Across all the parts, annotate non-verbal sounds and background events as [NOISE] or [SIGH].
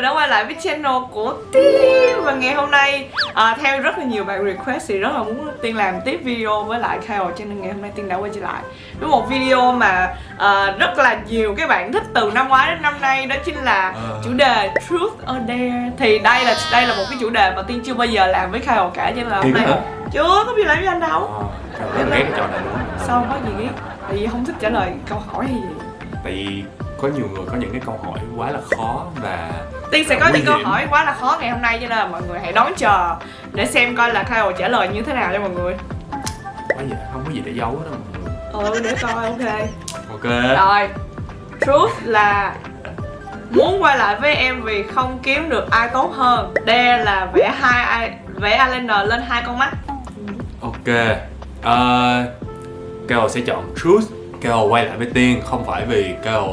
người đã quay lại với channel của Tiên Và ngày hôm nay à, theo rất là nhiều bạn request thì rất là muốn Tiên làm tiếp video với lại Kyle Cho nên ngày hôm nay Tiên đã quay trở lại. Với một video mà à, rất là nhiều các bạn thích từ năm ngoái đến năm nay Đó chính là Ờ. chủ đề Truth or Dare. Thì đây là đây là một cái chủ đề mà Tiên chưa bao giờ làm với Kyle cả Cho nên là hôm nay chưa có gì làm với anh đâu. Ờ, Trời ghét cái trò này luôn Sao có gì ghét? Tại vì không thích trả lời câu hỏi hay gì. Tại vì có nhiều người có những cái câu hỏi quá là khó và Tiên sẽ có những câu hỏi quá là khó ngày hôm nay cho nên là mọi người hãy đón chờ để xem coi là Kyle trả lời như thế nào cho mọi người. quá gì không có gì để giấu hết đó mọi người Ừ để coi ok. Ok Rồi. Truth là muốn quay lại với em vì không kiếm được ai tốt hơn. Dare là vẽ hai ai vẽ eyeliner lên hai con mắt. Ok uh, Keo sẽ chọn Truth Keo quay lại với Tiên không phải vì Keo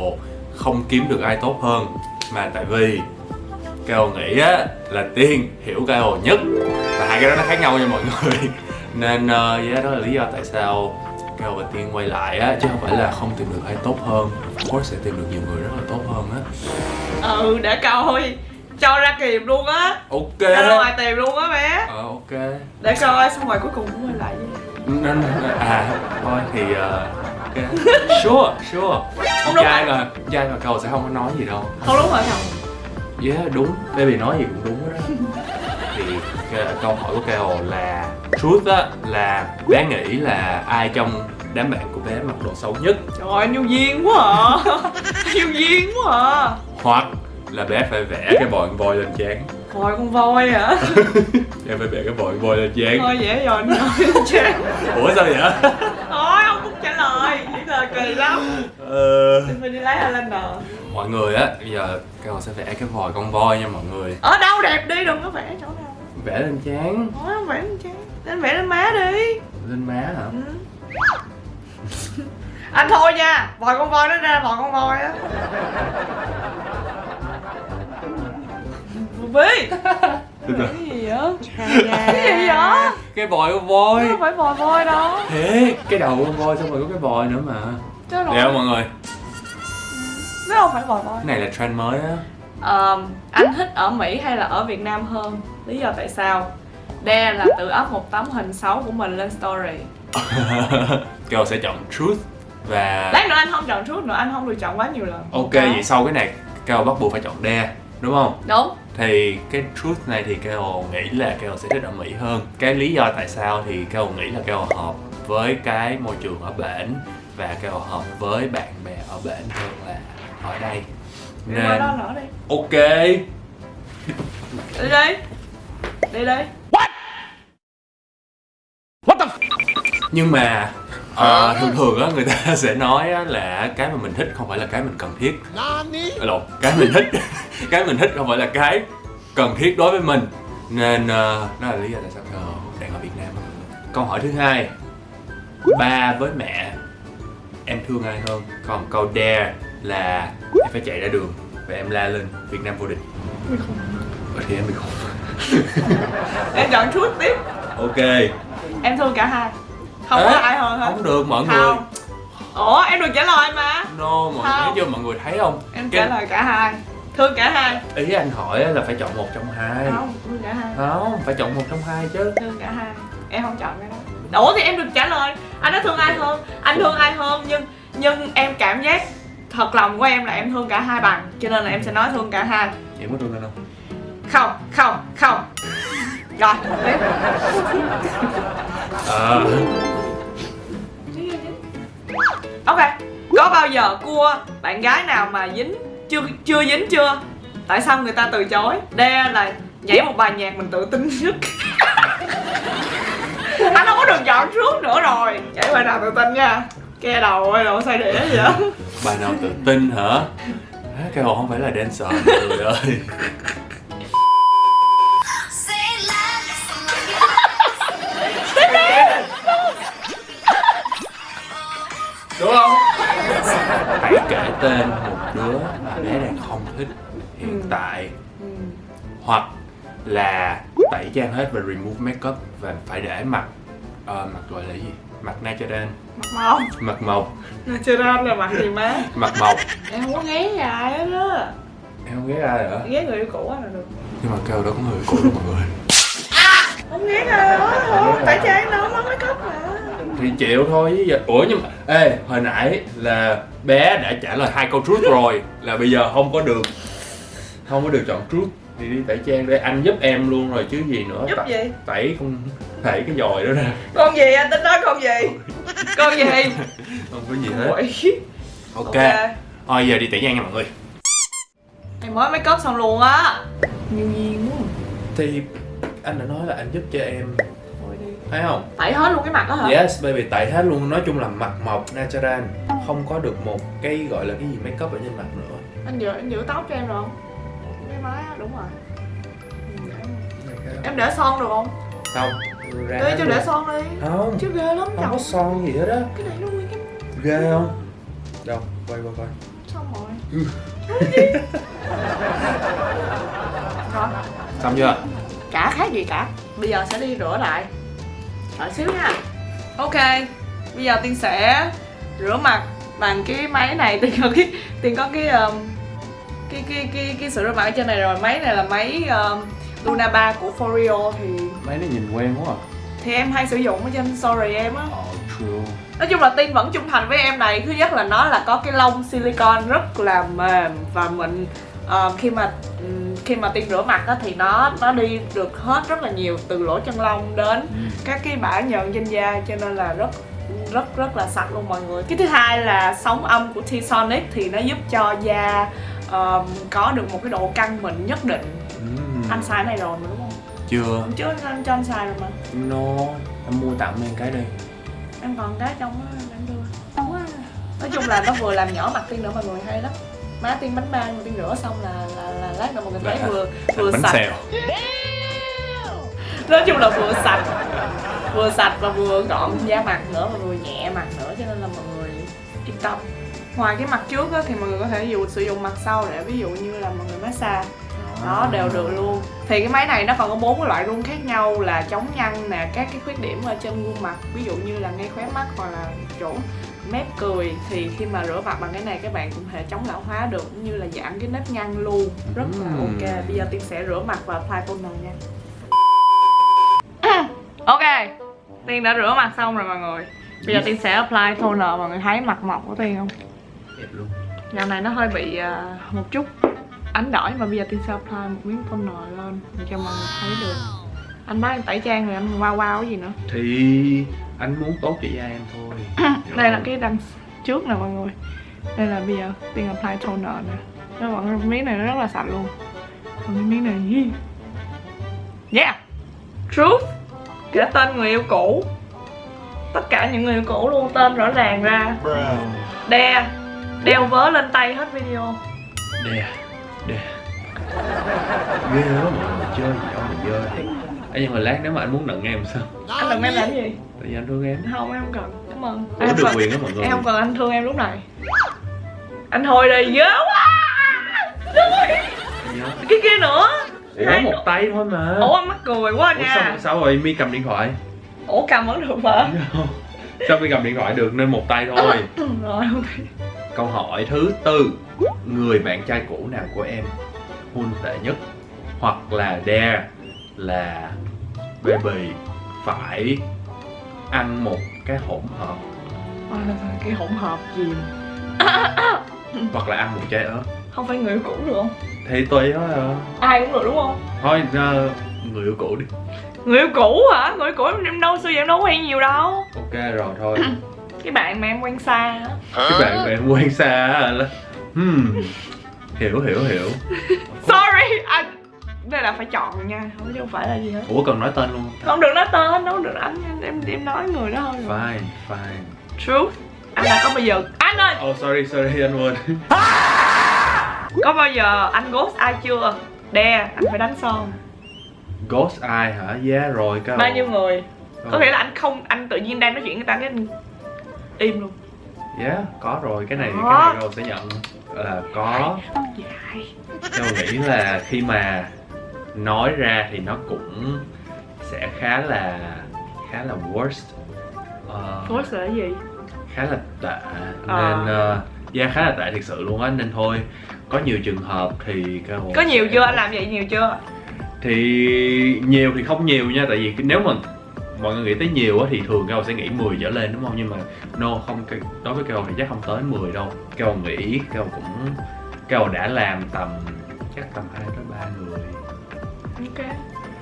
không kiếm được ai tốt hơn Mà tại vì Keo nghĩ á là Tiên hiểu Keo nhất. Và hai cái đó nó khác nhau nha mọi người. [LAUGHS] Nên uh, yeah, đó là lý do tại sao Keo và Tiên quay lại á Chứ không phải là không tìm được ai tốt hơn. Of course sẽ tìm được nhiều người rất là tốt hơn á. Ừ để coi cho ra kịp luôn á. Ok Ra ra ngoài tìm luôn á bé. Ờ ok. Để coi xong rồi cuối cùng cũng quay lại nên à thôi thì uh, ok. Sure sure. Không đúng hả? mà trai mà cầu sẽ không có nói gì đâu. Không đúng hả chồng? Yeah đúng. Baby nói gì cũng đúng hết đó [LAUGHS] thì cái câu hỏi của Keo là truth á là bé nghĩ là ai trong đám bạn của bé mặc đồ xấu nhất? Trời ơi, nhân viên quá à. [LAUGHS] Nhân viên quá à. Hoặc là bé phải vẽ cái bòi con voi lên trán. Hồi con voi hả? [LAUGHS] bé phải vẽ cái bòi con voi lên trán. Thôi dễ rồi, nói chết ủa sao vậy? Thôi, ông cũng trả lời. Chỉ là kỳ lắm. Ờ... Mình đi lấy eyeliner mọi người á. Bây giờ Keo sẽ vẽ cái vòi con voi nha mọi người. Ở đâu đẹp đi, đừng có vẽ chỗ nào. Vẽ lên trán. Thôi, không vẽ lên trán. Anh vẽ lên má đi. Lên má hả? Ừ. [LAUGHS] Anh thôi nha, vòi con voi nó ra vòi con voi á. [LAUGHS] Bi. Cái gì vậy? Cái gì vậy? cái vòi con voi. Không phải vòi voi đâu. Thế cái đầu con voi xong rồi có cái vòi nữa mà. Chứ rồi. Dạ mọi người Nó không phải vòi voi này là trend mới á. Ờ, anh thích ở Mỹ hay là ở Việt Nam hơn? Lý do tại sao? Đe là tự up một tấm hình xấu của mình lên story. [LAUGHS] Kêu sẽ chọn truth và Lát nữa anh không chọn trước nữa, anh không được chọn quá nhiều lần. Ok vậy sau cái này Kêu bắt buộc phải chọn đe đúng không? Đúng. Thì cái truth này thì Kêu nghĩ là Kêu sẽ thích ở Mỹ hơn. Cái lý do tại sao thì Kêu nghĩ là Kêu hợp với cái môi trường ở bển và Kêu hợp với bạn bè ở bển hơn là ở đây. Đi qua đó nên nữa đi. Ok. Đi đi. Đi đi. Nhưng mà ờ, thường thường á người ta [LAUGHS] sẽ nói á, là cái mà mình thích không phải là cái mình cần thiết. Lộn cái mình thích [LAUGHS] cái mình thích không phải là cái cần thiết đối với mình. Nên ờ, đó là lý do tại sao ờ, đang ở Việt Nam câu hỏi thứ hai. Ba với mẹ em thương ai hơn? Còn câu dare là em phải chạy ra đường và em la lên Việt Nam vô địch. Ờ, thì em bị khùng [LAUGHS] Em chọn chút tiếp. Ok. Em thương cả hai. Không Ê, có ai hơn hết. không được mọi người. Không. Ủa em được trả lời mà. No mọi người Không. thấy chưa mọi người thấy không? Em Cái- trả lời cả hai. Thương cả hai. Ý anh hỏi là phải chọn một trong hai. Không, thương cả hai. Không phải chọn một trong hai chứ. Thương cả hai. Em không chọn cái đó. Ủa thì em được trả lời. Anh đã thương ai hơn? Anh thương ai hơn nhưng nhưng em cảm giác thật lòng của em là em thương cả hai bằng cho nên là em sẽ nói thương cả hai. Em có thương anh không? Không không không. Rồi tiếp. Ờ ok có bao giờ cua bạn gái nào mà dính chưa chưa dính chưa? Tại sao người ta từ chối? Đe là nhảy một bài nhạc mình tự tin nhất. Anh không có được chọn trước nữa rồi. Nhảy bài nào tự tin nha. Ke đầu ơi đồ xoay đĩa gì đó bài nào tự tin hả? Cái hồ không phải là dancer [LAUGHS] mọi người ơi. Đúng không? Hãy kể tên một đứa mà bé đang không thích hiện Ừ. tại. Ừ. hoặc là tẩy trang hết và remove makeup và phải để mặt ờ, mặt gọi là gì mặt natural. Mặt mộc mặt mộc natural là mặt gì má? Mặt mộc em không có ghé dài hết á. Em không ghét ai nữa ghét người yêu cũ á là được. Nhưng mà kêu đó có người cũ đó mọi người. [LAUGHS] Không ghét ai đó thôi. tại trang đâu nó mới cấp mà. Thì chịu thôi chứ giờ ủa nhưng mà ê hồi nãy là bé đã trả lời hai câu truth rồi là bây giờ không có được không có được chọn truth thì đi tẩy trang để anh giúp em luôn rồi chứ gì nữa. Giúp Tẩy- gì? Tẩy con tẩy cái dòi đó ra. Con gì anh tính nói con gì? Con gì? Không có gì hết. Ok. Thôi giờ đi tẩy trang nha mọi người. Em mới make up xong luôn á. Nhiều nhiên quá. Thì anh đã nói là anh giúp cho em. Đi. Thấy không? Tẩy hết luôn cái mặt đó hả? Yes baby tẩy hết luôn. Nói chung là mặt mộc natural. Không có được một cái gọi là cái gì make up ở trên mặt nữa. Anh giữ anh giữ tóc cho em không cái máy á đúng rồi. Em để son được không? Không. Ra Ê cho để son đi. Không. Chứ ghê lắm không có son gì hết á. Cái này nó nguyên cái ghê không? Đâu quay qua coi xong rồi. Ừ. [LAUGHS] rồi. Xong chưa? Chả khác gì cả. Bây giờ sẽ đi rửa lại. Đợi xíu nha. Ok. Bây giờ tiên sẽ rửa mặt bằng cái máy này. [LAUGHS] Tiên có cái tiên có cái um, cái cái cái cái sữa rửa mặt ở trên này rồi. Máy này là máy um, Luna 3 của Foreo thì máy này nhìn quen quá à. Thì em hay sử dụng ở trên story em á. Oh true. Nói chung là tiên vẫn trung thành với em này. Thứ nhất là nó là có cái lông silicon rất là mềm và mịn Ờ, khi mà khi mà tiên rửa mặt á thì nó nó đi được hết rất là nhiều từ lỗ chân lông đến các cái bã nhờn trên da cho nên là rất rất rất là sạch luôn mọi người. Cái thứ hai là sóng âm của T-Sonic thì nó giúp cho da ờm, có được một cái độ căng mịn nhất định. Ừm. anh xài này rồi mà đúng không? Chưa. Hôm trước anh cho anh xài rồi mà. No em mua tặng em cái đi. Em còn cái trong đó em đưa. Quá. nói chung là nó vừa làm nhỏ mặt tiên nữa mọi người hay lắm. Má tiên bánh mà tiên rửa xong là là, là lát nữa mọi người thấy vừa vừa bánh sạch. xèo. [LAUGHS] Nói chung là vừa sạch. Vừa sạch và vừa gọn da mặt nữa và vừa nhẹ mặt nữa cho nên là mọi người yên tâm ngoài cái mặt trước á, thì mọi người có thể dùng sử dụng mặt sau để ví dụ như là mọi người massage. Nó đều được luôn. Thì cái máy này nó còn có bốn cái loại rung khác nhau là chống nhăn nè các cái khuyết điểm ở trên gương mặt. Ví dụ như là ngay khóe mắt hoặc là chỗ mép cười. Thì khi mà rửa mặt bằng cái này các bạn cũng thể chống lão hóa được cũng như là giảm cái nếp nhăn luôn. Rất là Ừm. ok. Bây giờ tiên sẽ rửa mặt và apply toner nha. [COUGHS] Ok. Tiên đã rửa mặt xong rồi mọi người. Bây giờ tiên sẽ apply toner mọi người thấy mặt mọc của tiên không đẹp luôn. Dạo này nó hơi bị à, một chút ánh đỏ mà bây giờ tiên sẽ apply một miếng toner lên để cho mọi người thấy được. Anh nói em tẩy trang rồi anh wow wow cái gì nữa. Thì anh muốn tốt cho da em thôi. [COUGHS] Đây là cái đằng trước nè mọi người. Đây là bây giờ tiên apply toner nè. Nó vẫn miếng này nó rất là sạch luôn. Còn cái miếng này yeah! Truth! Cả tên người yêu cũ. Tất cả những người yêu cũ luôn tên rõ ràng ra. Đe đeo vớ lên tay hết video. Đè đè. Ghê lắm mọi người chơi gì đâu mà dơ thiệt Ê, nhưng mà lát nếu mà anh muốn nựng em sao? Anh đừng em làm gì? Tại vì anh thương em. Không em không cần. Cảm ơn. Ủa em được cần, quyền đó mọi người. em không cần anh thương em lúc này. Anh thôi đi dớ quá! Cái kia nữa. Ủa Hai một tay thôi mà. Ủa anh mắc cười quá Ủa, sao, sao rồi? Mi cầm điện thoại. Ủa cầm vẫn được mà. [LAUGHS] Sao mi cầm điện thoại được? Nên một tay thôi. [COUGHS] Rồi ok câu hỏi thứ tư. Người bạn trai cũ nào của em? Hôn tệ nhất. Hoặc là dare là baby phải ăn một cái hỗn hợp. Là cái hỗn hợp gì? [COUGHS] Hoặc là ăn một chai ớt. Không phải người yêu cũ được không? Thì tùy thôi à. ai cũng được đúng không? Thôi ờ, người yêu cũ đi. Người yêu cũ hả? Người yêu cũ em đâu xưa giờ em đâu quen nhiều đâu. Ok rồi thôi [COUGHS] cái bạn mà em quen xa á. Các bạn bạn quen xa á là hmm. hiểu hiểu hiểu. Sorry anh đây là phải chọn nha không chứ không phải là gì hết. Ủa cần nói tên luôn không được nói tên đâu được anh em em nói người đó thôi. Fine fine. Truth anh đã có bao giờ anh ơi! Oh sorry sorry anh quên. [LAUGHS] Có bao giờ anh ghost ai chưa? Đe anh phải đánh son. Ghost ai hả? Yeah rồi cao bao nhiêu người? Có nghĩa là anh không anh tự nhiên đang nói chuyện người ta cái anh im luôn. Yeah, có rồi, cái này Có. cái này Rô sẽ nhận. Là có. Rô nghĩ là khi mà nói ra thì nó cũng sẽ khá là khá là worst. Ờ, ghost là cái gì? khá là tệ. Ờ. nên uh, yeah, khá là tệ thực sự luôn á. Nên thôi có nhiều trường hợp thì có nhiều chưa? Anh làm vậy nhiều chưa? Thì nhiều thì không nhiều nha. Tại vì nếu mà mọi người nghĩ tới nhiều thì thường Kyle sẽ nghĩ 10 trở lên đúng không? Nhưng mà no không đối với Kyle thì chắc không tới 10 đâu. Kyle nghĩ Kyle cũng Kyle đã làm tầm chắc tầm 2 tới 3 người. Ok.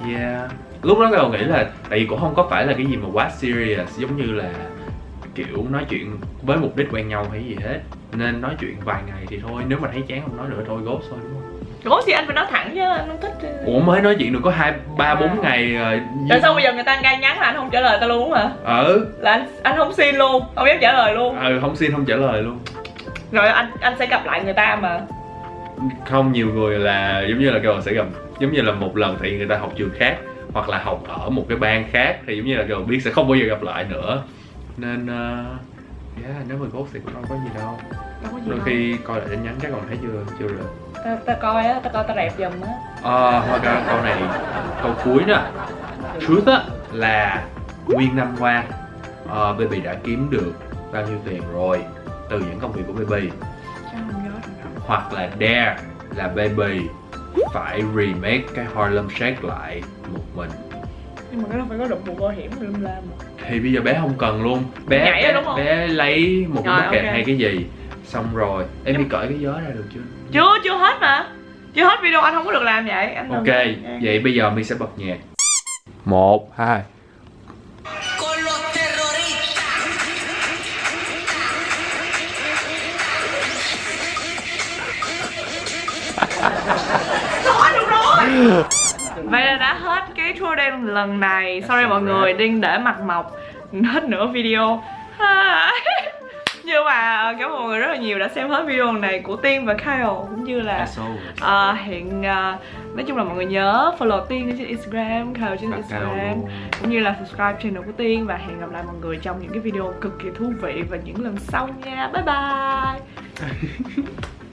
Yeah. Lúc đó Kyle nghĩ là Tại vì cũng không có phải là cái gì mà quá serious Giống như là Kiểu nói chuyện với mục đích quen nhau hay gì hết. Nên nói chuyện vài ngày thì thôi Nếu mà thấy chán không nói nữa thôi ghost thôi đúng không Ghost thì anh phải nói thẳng chứ anh không thích Ủa mới nói chuyện được có hai ba bốn ngày rồi Tại sao bây giờ người ta đang nhắn là anh không trả lời ta luôn hả? Ừ. Là anh, anh không xin luôn, không dám trả lời luôn. Ừ không xin không trả lời luôn. Rồi anh anh sẽ gặp lại người ta mà. Không nhiều người là giống như là Kyle sẽ gặp Giống như là một lần thì người ta học trường khác Hoặc là học ở một cái bang khác Thì giống như là Kyle biết sẽ không bao giờ gặp lại nữa. Nên uh, Yeah nếu mà ghost thì cũng đâu có gì đâu đôi khi coi lại tin nhắn chắc còn thấy chưa chưa được. Ta, ta coi á, ta coi ta rẹp giùm á. À, thôi cái câu này câu cuối nè. Truth á là nguyên năm qua uh, baby đã kiếm được bao nhiêu tiền rồi từ những công việc của baby? Hoặc là dare là baby phải remake cái Harlem Shake lại một mình? Nhưng mà cái đó phải có đụng bộ bảo hiểm lum la mà. Thì bây giờ bé không cần luôn. Bé Nhảy bé, đúng không? bé lấy một cái bucket ok. hay cái gì xong rồi. Em đi cởi cái gió ra được chưa? Chưa, chưa hết mà. Chưa hết video anh không có được làm vậy. Anh Ok, vậy. bây giờ mình sẽ bật nhạc. Một hai. Con los terroristas. Thôi được rồi. [LAUGHS] Vậy là đã hết cái tour đêm lần này. Sorry mọi người, Đinh để mặt mộc hết nửa video Nhưng mà ờ, cảm ơn mọi người rất là nhiều đã xem hết video này của Tiên và Kyle Cũng như là Ờ, hẹn ờ, nói chung là mọi người nhớ follow Tiên trên Instagram, Kyle trên Instagram cũng như là subscribe channel của Tiên và hẹn gặp lại mọi người trong những cái video cực kỳ thú vị và những lần sau nha. Bye bye. [LAUGHS]